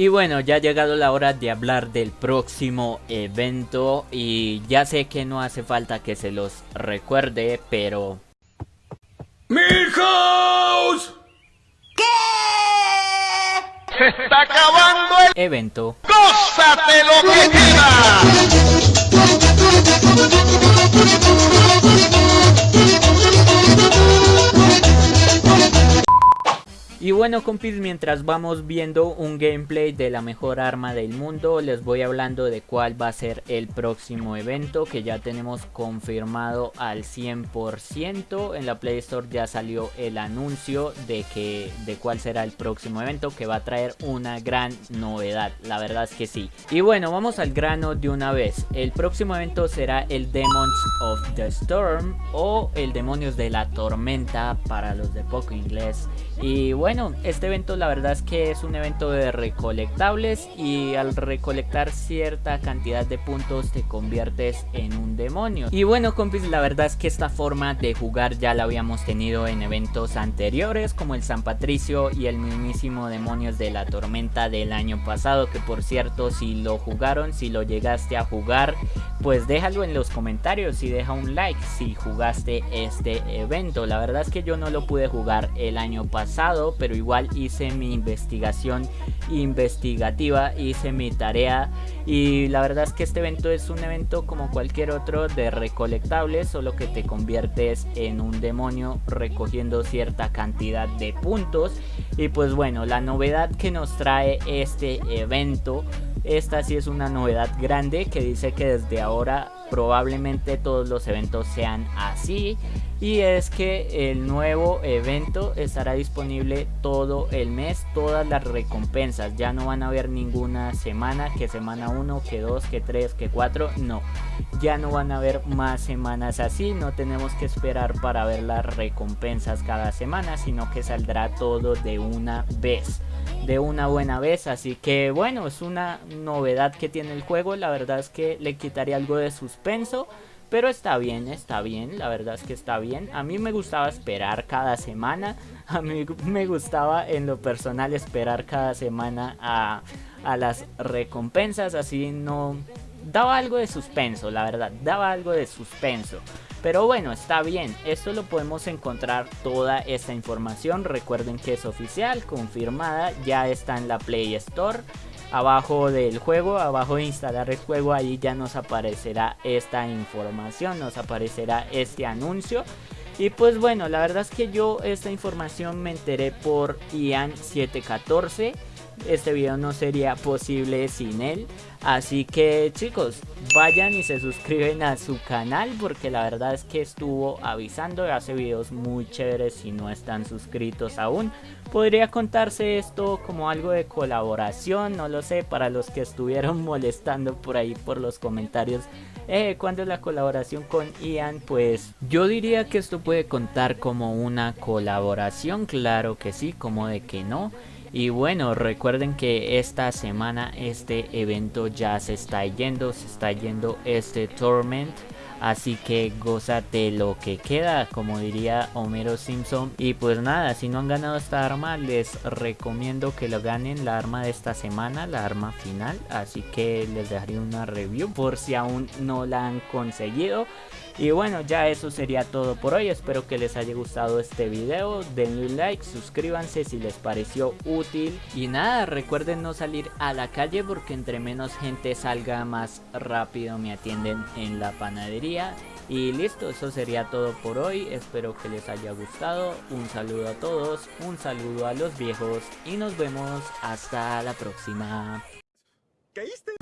Y bueno, ya ha llegado la hora de hablar del próximo evento y ya sé que no hace falta que se los recuerde, pero... ¡Milhouse! ¿Qué? ¡Se está acabando el Evento. ¡Gózate lo que Y bueno compis, mientras vamos viendo un gameplay de la mejor arma del mundo, les voy hablando de cuál va a ser el próximo evento que ya tenemos confirmado al 100%. En la Play Store ya salió el anuncio de que de cuál será el próximo evento que va a traer una gran novedad, la verdad es que sí. Y bueno, vamos al grano de una vez. El próximo evento será el Demons of the Storm o el Demonios de la Tormenta para los de poco inglés. Y bueno, este evento la verdad es que es un evento de recolectables y al recolectar cierta cantidad de puntos te conviertes en un demonio. Y bueno compis, la verdad es que esta forma de jugar ya la habíamos tenido en eventos anteriores como el San Patricio y el mismísimo Demonios de la Tormenta del año pasado que por cierto si lo jugaron, si lo llegaste a jugar, pues déjalo en los comentarios y deja un like si jugaste este evento. La verdad es que yo no lo pude jugar el año pasado pero igual hice mi investigación investigativa, hice mi tarea y la verdad es que este evento es un evento como cualquier otro de recolectables, solo que te conviertes en un demonio recogiendo cierta cantidad de puntos. Y pues bueno, la novedad que nos trae este evento esta sí es una novedad grande que dice que desde ahora probablemente todos los eventos sean así. Y es que el nuevo evento estará disponible todo el mes, todas las recompensas, ya no van a haber ninguna semana, que semana 1, que 2, que 3, que 4, no, ya no van a haber más semanas así, no tenemos que esperar para ver las recompensas cada semana, sino que saldrá todo de una vez de una buena vez así que bueno es una novedad que tiene el juego la verdad es que le quitaría algo de suspenso pero está bien, está bien, la verdad es que está bien. A mí me gustaba esperar cada semana. A mí me gustaba en lo personal esperar cada semana a, a las recompensas. Así no... Daba algo de suspenso, la verdad. Daba algo de suspenso. Pero bueno, está bien, esto lo podemos encontrar toda esta información, recuerden que es oficial, confirmada, ya está en la Play Store. Abajo del juego, abajo de instalar el juego, ahí ya nos aparecerá esta información, nos aparecerá este anuncio. Y pues bueno, la verdad es que yo esta información me enteré por Ian714 este video no sería posible sin él. Así que chicos, vayan y se suscriben a su canal porque la verdad es que estuvo avisando hace videos muy chéveres si no están suscritos aún. Podría contarse esto como algo de colaboración, no lo sé, para los que estuvieron molestando por ahí por los comentarios. Eh, ¿Cuándo es la colaboración con Ian? Pues yo diría que esto puede contar como una colaboración, claro que sí, como de que no. Y bueno, recuerden que esta semana este evento ya se está yendo, se está yendo este Torment. Así que gózate lo que queda, como diría Homero Simpson. Y pues nada, si no han ganado esta arma, les recomiendo que lo ganen la arma de esta semana, la arma final. Así que les dejaré una review por si aún no la han conseguido. Y bueno, ya eso sería todo por hoy. Espero que les haya gustado este video. Denle un like, suscríbanse si les pareció útil. Y nada, recuerden no salir a la calle porque entre menos gente salga más rápido me atienden en la panadería. Y listo, eso sería todo por hoy. Espero que les haya gustado. Un saludo a todos, un saludo a los viejos y nos vemos hasta la próxima. ¿Caíste?